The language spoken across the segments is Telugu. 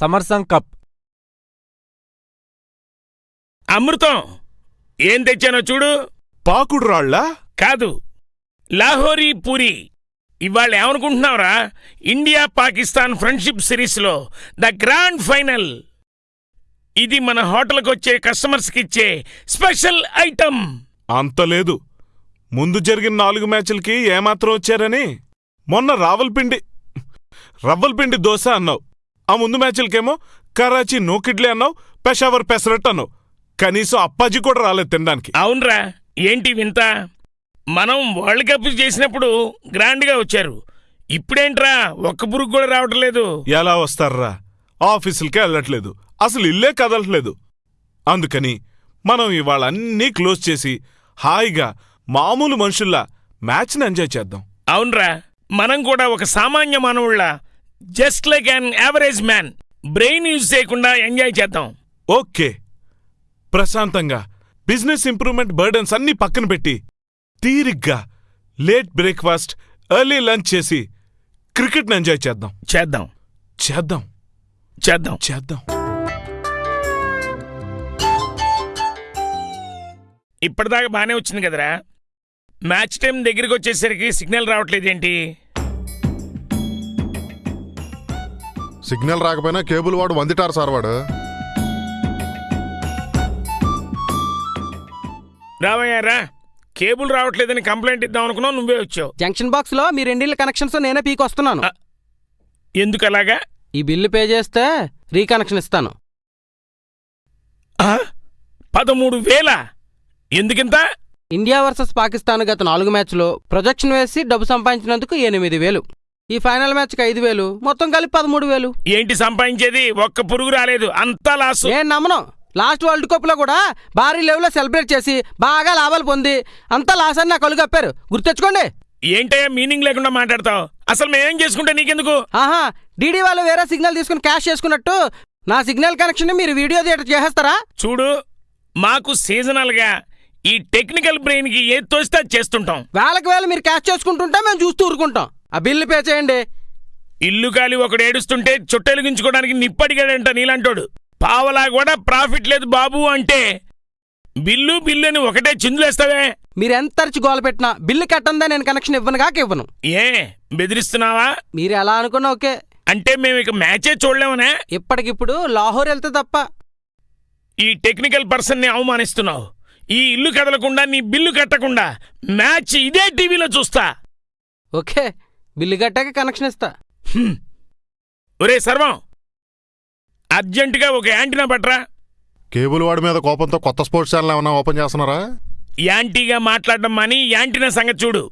సమర్సం కప్. అమృతం! ఏం తెచ్చానో చూడు. పాకుడు రాళ్ళా కాదు. లాహోరీ పూరి. ఇవాళ ఏమనుకుంటున్నావురా? ఇండియా పాకిస్తాన్ ఫ్రెండ్షిప్ సిరీస్లో ద గ్రాండ్ ఫైనల్. ఇది మన హోటల్కి వచ్చే కస్టమర్స్కి ఇచ్చే స్పెషల్ ఐటమ్. అంత లేదు. ముందు జరిగిన నాలుగు మ్యాచ్లకి ఏమాత్రం వచ్చారని మొన్న రావల్పిండి రవ్వల్పిండి దోశ అన్నావు. ఆ ముందు మ్యాచ్లకేమో కరాచీ నూకిడ్లీ అన్నావు పెషావర్ పెసరట్ అన్నావు. కనీసం అప్పాజీ కూడా రాలేదు తినడానికి. అవునరా ఏంటి వింత? మనం వరల్డ్ కప్ చేసినప్పుడు గ్రాండ్గా వచ్చారు. ఇప్పుడేంట్రా ఒక్క పురుగు కూడా రావటం లేదు. ఎలా వస్తారా? ఆఫీసులకే వెళ్ళట్లేదు. అసలు ఇల్లే కదలట్లేదు. అందుకని మనం ఇవాళ అన్నీ క్లోజ్ చేసి హాయిగా మామూలు మనుషుల్లా మ్యాచ్ని ఎంజాయ్ చేద్దాం. అవునరా మనం కూడా ఒక సామాన్య మానవుళ్ళ just like an average man brain use చేయకుండా ఎంజాయ్ చేద్దాం. ఓకే. ప్రశాంతంగా. బిజినెస్ ఇంప్రూవ్మెంట్ బర్డన్స్ అన్నీ పక్కన పెట్టి తీరిగ్గా లేట్ బ్రేక్ఫాస్ట్ ఎర్లీ లంచ్ చేసి క్రికెట్ని ఎంజాయ్ చేద్దాం. చేద్దాం. చేద్దాం. చేద్దాం. చేద్దాం. ఇప్పటిదాకా బానే వచ్చింది కదరా. మ్యాచ్ టైం దగ్గరికి వచ్చేసరికి సిగ్నల్ రావట్లేదేంటి? సిగ్నల్ రాకపోయినా కేబుల్ వాడు వందిటారు సార్ వాడు. రావయ్యారా కేబుల్ రావట్లేదని కంప్లైంట్ ఇద్దాం అనుకున్నావు నువ్వే వచ్చావు. జంక్షన్ బాక్స్లో మీ రెండిళ్ళ కనెక్షన్స్ నేనే పీకి వస్తున్నాను. ఎందుకు అలాగా ఈ బిల్లు పే చేస్తే రీకనెక్షన్ ఇస్తాను? పదమూడు వేల? ఎందుకింత? ఇండియా వర్సెస్ పాకిస్తాన్ గత నాలుగు మ్యాచ్లో ప్రొజెక్షన్ వేసి డబ్బు సంపాదించినందుకు ఎనిమిది వేలు. ఈ ఫైనల్ మ్యాచ్కి ఐదు వేలు మొత్తం కలిపి పదమూడు వేలు. ఏంటి సంపాదించేది? ఒక్క పురుగు రాలేదు. అంతా లాసు నేను నమ్మను. లాస్ట్ వరల్డ్ కప్లో కూడా భారీ లెవెల్లో సెలబ్రేట్ చేసి బాగా లాభాలు పొంది అంతా లాస్ అని నా కళ్ళు కప్పారు. గుర్తెచ్చుకోండి ఏంటయ్యా మీనింగ్ లేకుండా మాట్లాడతావు? అసలు మేమేం చేసుకుంటే నీకెందుకు? ఆహా డీడీ వాళ్ళు వేరే సిగ్నల్ తీసుకుని క్యాష్ చేసుకున్నట్టు నా సిగ్నల్ కనెక్షన్ మీరు వీడియో థియేటర్ చేసేస్తారా? చూడు మాకు సీజనల్గా ఈ టెక్నికల్ బ్రెయిన్కి ఏది తోస్తే చేస్తుంటాం. వేలకు వేలు మీరు క్యాష్ చేసుకుంటుంటే మేము చూస్తూ ఊరుకుంటాం. ఆ బిల్లు పే చేయండి. ఇల్లు కాలి ఒకడు ఏడుస్తుంటే చుట్టెలిగించుకోవడానికి నిప్పడిగాడంట నీలాంటోడు. పావలా కూడా ప్రాఫిట్ లేదు బాబు అంటే. బిల్లు బిల్లు అని ఒకటే చిందులేస్తావే. మీరు ఎంత అరిచి గోల పెట్టినా బిల్లు కట్టందా నేను కనెక్షన్ ఇవ్వను కాక ఇవ్వను. ఏ బెదిరిస్తున్నావా? మీరు ఎలా అనుకున్నా ఓకే. అంటే మేము ఇక మ్యాచే చూడలేమనే? ఇప్పటికిప్పుడు లాహోర్ వెళ్తే తప్ప. ఈ టెక్నికల్ పర్సన్ని అవమానిస్తున్నావు. ఈ ఇల్లు కదలకుండా నీ బిల్లు కట్టకుండా మ్యాచ్ ఇదే టీవీలో చూస్తా. ఓకే. బిల్లు కట్టాక కనెక్షన్ ఇస్తా. ఒరే సర్వం అర్జెంటుగా ఒక యాంటీనా పట్రా. కేబుల్ వాడి మీద కోపంతో కొత్త స్పోర్ట్స్ ఛానల్ ఏమన్నా ఓపెన్ చేస్తున్నారా? యాంటీగా మాట్లాడడం మాని యాంటీనా సంగతి చూడు.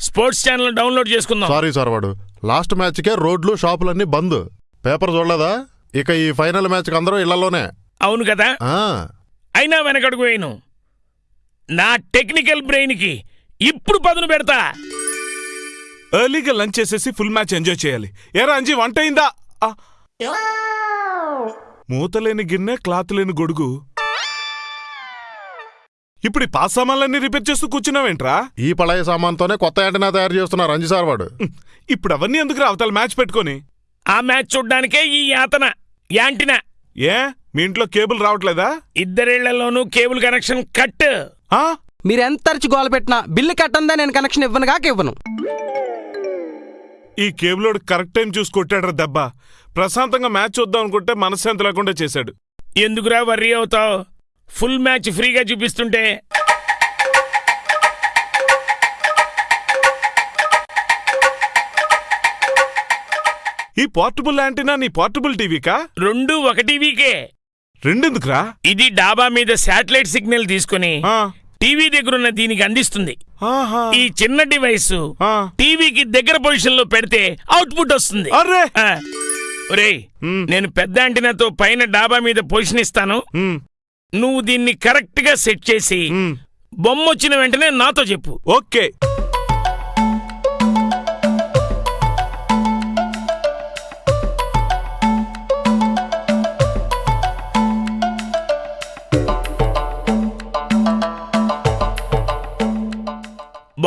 స్పోర్ట్స్ ఛానల్ డౌన్లోడ్ చేసుకుందాం. సారీ సార్ వాడు. లాస్ట్ మ్యాచ్కే రోడ్లు షాపులన్నీ బంద్. పేపర్ చూడలేదా? ఇక ఈ ఫైనల్ మ్యాచ్కి అందరూ ఇళ్ళలోనే. అవును కదా? ఆ, అయినా వెనకడుగు వేయను. నా టెక్నికల్ బ్రెయిన్కి ఇప్పుడు పదును పెడతా. ఎర్లీగా లంచ్ చేసేసి ఫుల్ మ్యాచ్ ఎంజాయ్ చేయాలి. ఏరా అంజీ వంట అయిందా. మూతలేని గిన్నె క్లాత్ లేని గొడుగు. ఇప్పుడు ఈ పాస్ సామాన్లన్నీ రిపేర్ చేస్తూ కూర్చున్నావేంట్రా? ఈ పళాయి సామాన్తోనే కొత్త యాంటనా తయారు చేస్తున్నారు రంజీ సార్ వాడు. ఇప్పుడు అవన్నీ ఎందుకు అవతల మ్యాచ్ పెట్టుకొని? ఆ మ్యాచ్ చూడ్డానికే ఈ యాతన యాంటినా ఏ? మీ ఇంట్లో కేబుల్ రావట్లేదా? ఇద్దరేళ్ళలోనూ కేబుల్ కనెక్షన్ కట్ ఆ? మీరు ఎంత అరిచి గోల పెట్టినా బిల్లు కట్టందా నేను కనెక్షన్ ఇవ్వను కాక ఇవ్వను. ఈ కేబులోడు కరెక్ట్ టైం చూసి కొట్టాడ్రా దెబ్బ. ప్రశాంతంగా మ్యాచ్ చూద్దాం అనుకుంటే మనశ్శాంతి లేకుండా చేశాడు. ఎందుకురా వర్రీ అవుతావు? ఫుల్ మ్యాచ్ ఫ్రీగా చూపిస్తుంటే. ఈ పోర్టబుల్ యాంటీనా నీ పోర్టబుల్ టీవీకా రెండు ఒక టీవీకే రెండెందుకురా? ఇది డాబా మీద శాటిలైట్ సిగ్నల్ తీసుకుని టీవీ దగ్గరున్న దీనికి అందిస్తుంది. ఈ చిన్న డివైస్. టీవీకి దగ్గర పొజిషన్లో పెడితే అవుట్పుట్ వస్తుంది. నేను పెద్ద యాంటీనాతో పైన డాబా మీద పొజిషన్ ఇస్తాను నువ్వు దీన్ని కరెక్ట్గా సెట్ చేసి. బొమ్మ వచ్చిన వెంటనే నాతో చెప్పు ఓకే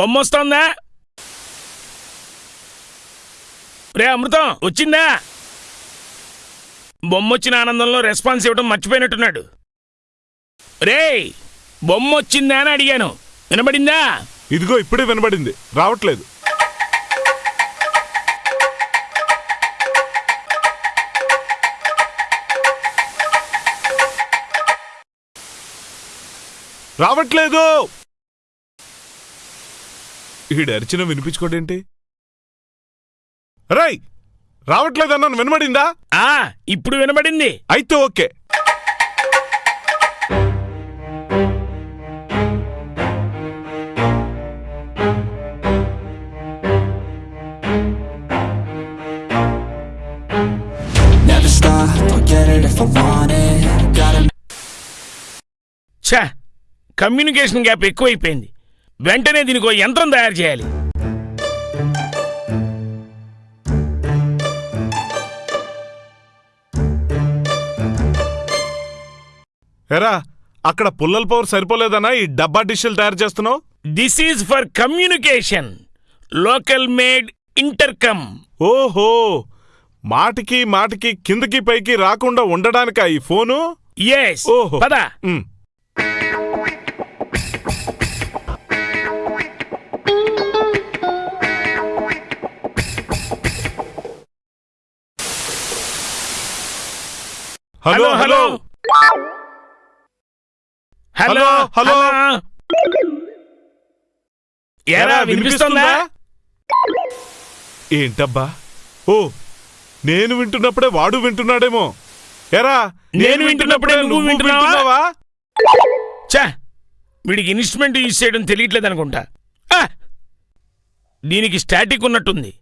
బొమ్మ రే అమృతం వచ్చిందా? బొమ్మొచ్చిన ఆనందంలో రెస్పాన్స్ ఇవ్వడం మర్చిపోయినట్టున్నాడు. రేయ్ బొమ్మొచ్చిందా అని అడిగాను. వినబడిందా? ఇదిగో ఇప్పుడే వినబడింది. రావట్లేదు. రావట్లేదు! ఈడు అరిచిన వినిపించుకోడేంటి? రై రావట్లేదన్నాను వినబడిందా? ఆ ఇప్పుడు వినబడింది. అయితే okay. Never stop, I'll get it if I want it. Gotta ఛా కమ్యూనికేషన్ గ్యాప్ ఎక్కువైపోయింది. వెంటనే దీనికి యంత్రం తయారు చేయాలి. ఎరా అక్కడ పుల్లల పవర్ సరిపోలేదనా ఈ డబ్బా డిష్లు తయారు చేస్తున్నావు? This is for communication local made intercom ఓహో మాటికి మాటికి కిందకి పైకి రాకుండా ఉండడానికా ఈ ఫోను? ఎస్ ఓహో. పద. Hello hello hello hello. ఎరా వినిపిస్తుందా? ఏంటబ్బా? ఓ నేను వింటున్నప్పుడే వాడు వింటున్నాడేమో. ఎరా నేను వింటున్నప్పుడే నువ్వు వింటున్నావా? ఛా వీడికి ఇన్స్ట్రుమెంట్ యూజ్ చేయడం తెలియట్లేదు అనుకుంటా ఆ! దీనికి స్టాటిక్ ఉన్నట్టుంది.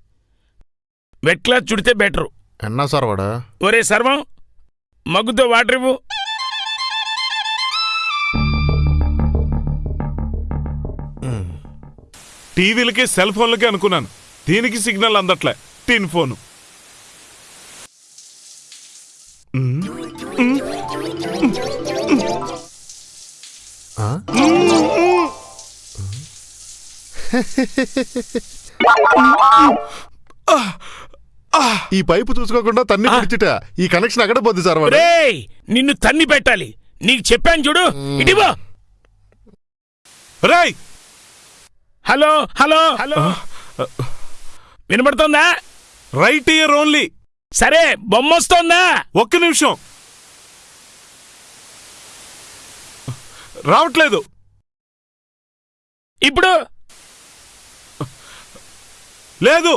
వెట్ క్లాత్ చుడితే బెటరు. ఎన్నా సార్ వాడు? ఒరే సర్వం మగ్గుతో వాటర్ ఇవ్వు టీవీలకి సెల్ ఫోన్లకి అనుకున్నాను. దీనికి సిగ్నల్ అందట్లే. టిన్ ఫోను. ఆ? ఈ పైపు చూసుకోకుండా తన్ని పిడిచిట? ఈ కనెక్షన్ ఎక్కడ పోద్ది సార్ వాడు. రేయ్ నిన్ను తన్ని పెట్టాలి. నీకు చెప్పాను చూడు. ఇటివో రేయ్! Hello hello. హలో. వినబడుతోందా రైట్ ఇయర్ ఓన్లీ సరే బొమ్మ వస్తోందా? ఒక్క నిమిషం. రావట్లేదు. ఇప్పుడు? లేదు.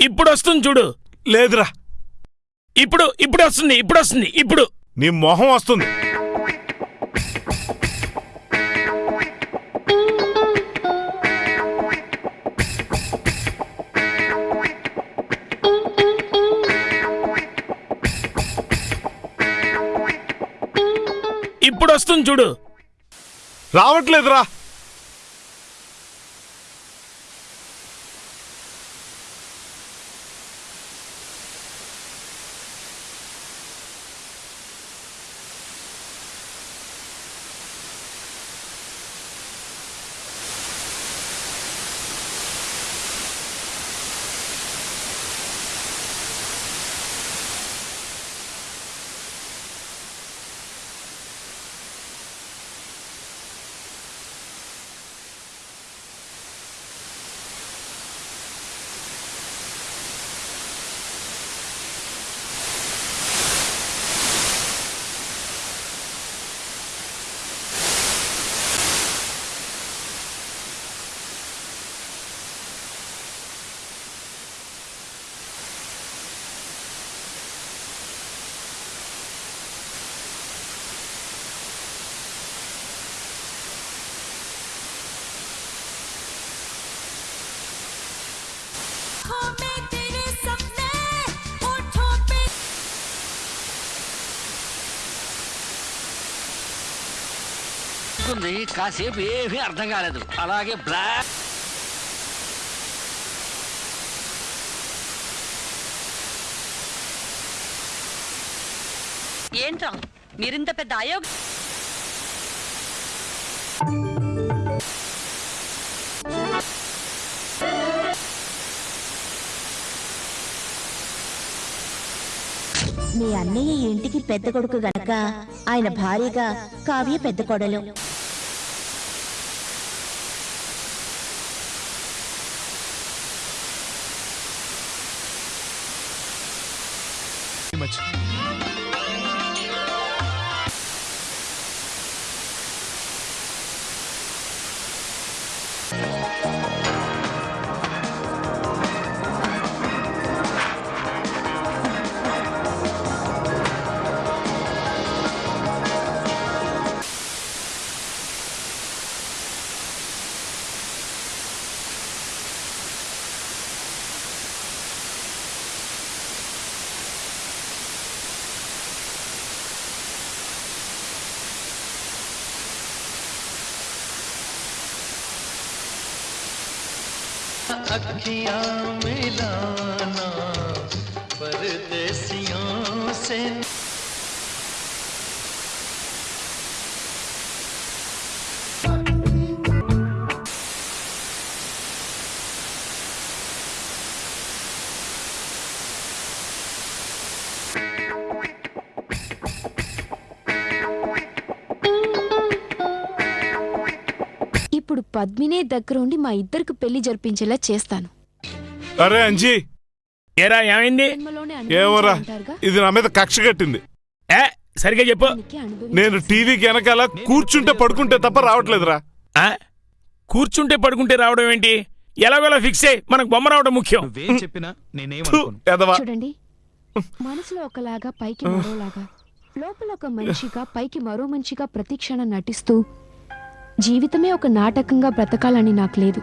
ఇప్పుడు వస్తుంది చూడు. లేదురా. ఇప్పుడు ఇప్పుడు వస్తుంది ఇప్పుడు. వస్తుంది ఇప్పుడు నీ మొహం వస్తుంది. ఇప్పుడు వస్తుంది చూడు. రావట్లేదురా. ఉంది కాసేపు ఏమీ అర్థం కాలేదు. అలాగే బ్లాక్ ఏంట్రా మీరింత పెద్ద అయోగ మీ అన్నయ్య ఈ ఇంటికి పెద్ద కొడుకు గనక ఆయన భార్యగా కావ్య పెద్ద కొడలు. much. अखियाँ मिलाना परदेसियों से పద్మినే దగ్గరుండి మా ఇద్దరికి పెళ్ళి జరిపించేలా చేస్తాను. అరే అంజీ! ఏరా ఏమైంది? జన్మలోనే ఏమోరా అనుభవించాలంటారుగా? ఇది నా మీద కక్ష కట్టింది. ఏ సరిగ్గా చెప్పు. నేను టీవీకి వెనకాల కూర్చుంటే పడుకుంటే తప్ప రావట్లేదురా. ఆ? కూర్చుంటే పడుకుంటే రావడం ఏంటి? ఎలాగోలా ఫిక్స్ అయ్యి మనకు బొమ్మ రావడం ముఖ్యం. నువ్వేం చెప్పినా థు, నేనేమనుకోను ఎదవా. చూడండి మనసులో ఒకలాగా పైకి మరోలాగా లోపల ఒక మనిషిగా పైకి మరో మనిషిగా ప్రతిక్షణం నటిస్తూ జీవితమే ఒక నాటకంగా బ్రతకాలని నాకు లేదు.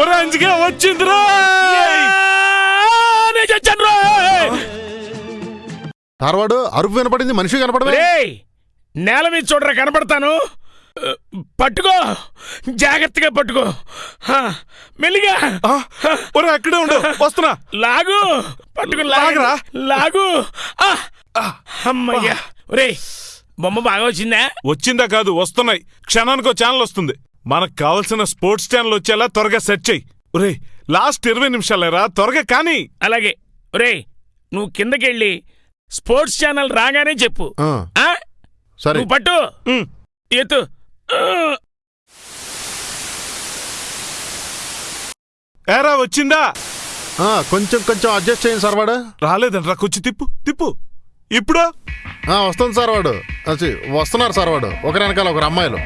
ఒరే అంజిగా వచ్చిందిరా! తర్వాడు అరుపు వినపడింది మనిషి కనపడమే. రేయ్ నేల మీద చూడరా కనపడతాను. పట్టుకో జాగ్రత్తగా పట్టుకో. హా, మెల్లిగా. ఒరే అక్కడే ఉండు వస్తున్నా. లాగు పట్టుకుని లాగరా? లాగు అమ్మయ్యా. ఒరేయ్ బొమ్మ బాగా వచ్చిందా? వచ్చిందా కాదు వస్తున్నాయి. క్షణానికో ఛానల్ వస్తుంది. మనకు కావలసిన స్పోర్ట్స్ ఛానల్ వచ్చేలా త్వరగా సెట్ చెయ్యి ఒరే లాస్ట్ ఇరవై నిమిషాలేరా? త్వరగా కానీ. అలాగే. ఒరేయ్ నువ్వు కిందకెళ్ళి స్పోర్ట్స్ ఛానల్ రాగానే చెప్పు. ఆ, ఆ? సరే. నువ్వు పట్టు. ఉమ్. ఎత్తు. ఆ, ఏరా వచ్చిందా? ఆ, కొంచెం కొంచెం అడ్జస్ట్ చేయండి సార్ వాడు. రాలేదంట్రా కొంచెం తిప్పు తిప్పు. ఇప్పుడు? ఆ, వస్తుంది సార్ వాడు. అచ్చి, వస్తున్నారు సార్ వాడు. ఒకరి వెనకాల ఒకరు అమ్మాయిలు.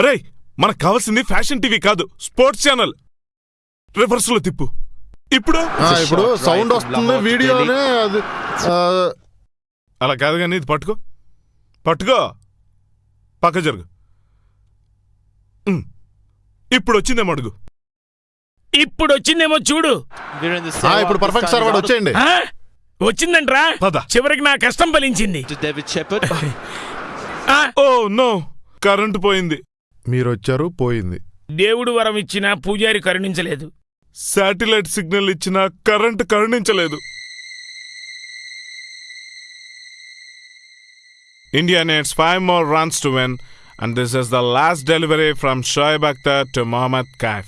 రే మనకు కావాల్సింది ఫ్యాషన్ టీవీ కాదు స్పోర్ట్స్ ఛానల్. రివర్స్లో తిప్పు. ఇప్పుడు? ఆ, ఇప్పుడు సౌండ్ వస్తుంది వీడియోనే అది ఆ, అలా కాదు కానీ ఇది పట్టుకో. పట్టుకో. పక్క జరుగు. ఇప్పుడు వచ్చిందేమో అడుగు. ఇప్పుడు వచ్చిందేమో చూడు. ఆ, ఇప్పుడు పర్ఫెక్ట్ సార్ వాడు వచ్చేయండి? వచ్చిందంట్రా. చివరికి నా కష్టం ఫలించింది. ఆ, ఓ నో కరెంటు పోయింది. మీరు వచ్చారు పోయింది దేవుడు వరం ఇచ్చినా పూజారి కరుణించలేదు శాటిలైట్ సిగ్నల్ ఇచ్చినా కరెంటు కరుణించలేదు India needs five more runs to win, and this is the last delivery from Shoaib Akhtar to Mohammad Kaif.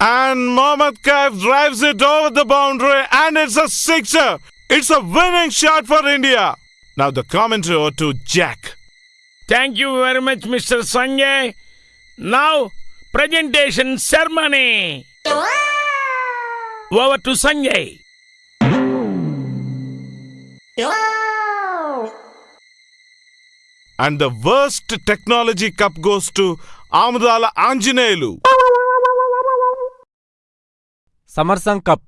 And Mohammad Kaif drives it over the boundary, and it's a sixer. It's a winning shot for India. Now the commentary over to Jack. Thank you very much mister Sanjay now presentation ceremony over to Sanjay And the worst technology cup goes to Amudala Anjaneyulu. సమర్సంగ్ కప్